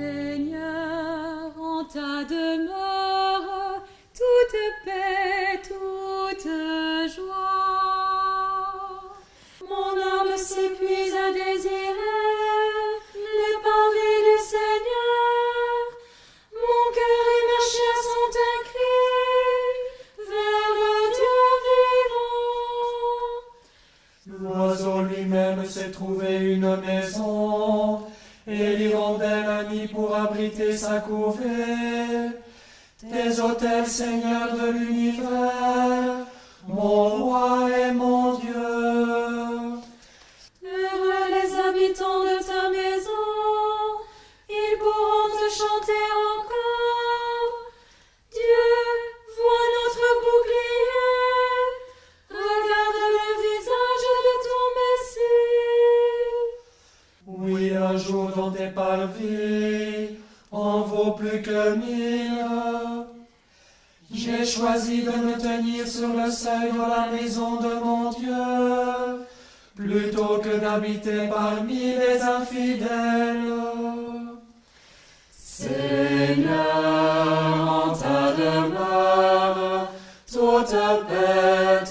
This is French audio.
Seigneur, en ta demeure, L'oiseau lui-même s'est trouvé une maison, et l'hirondelle un nid pour abriter sa couvée. Tes autels, Seigneur de l'univers, mon roi et mon Dieu. Heureux les habitants de ta maison, ils pourront te chanter dans tes parvis, en vaut plus que mille. J'ai choisi de me tenir sur le seuil de la maison de mon Dieu, plutôt que d'habiter parmi les infidèles. Seigneur, en ta demeure, toute paix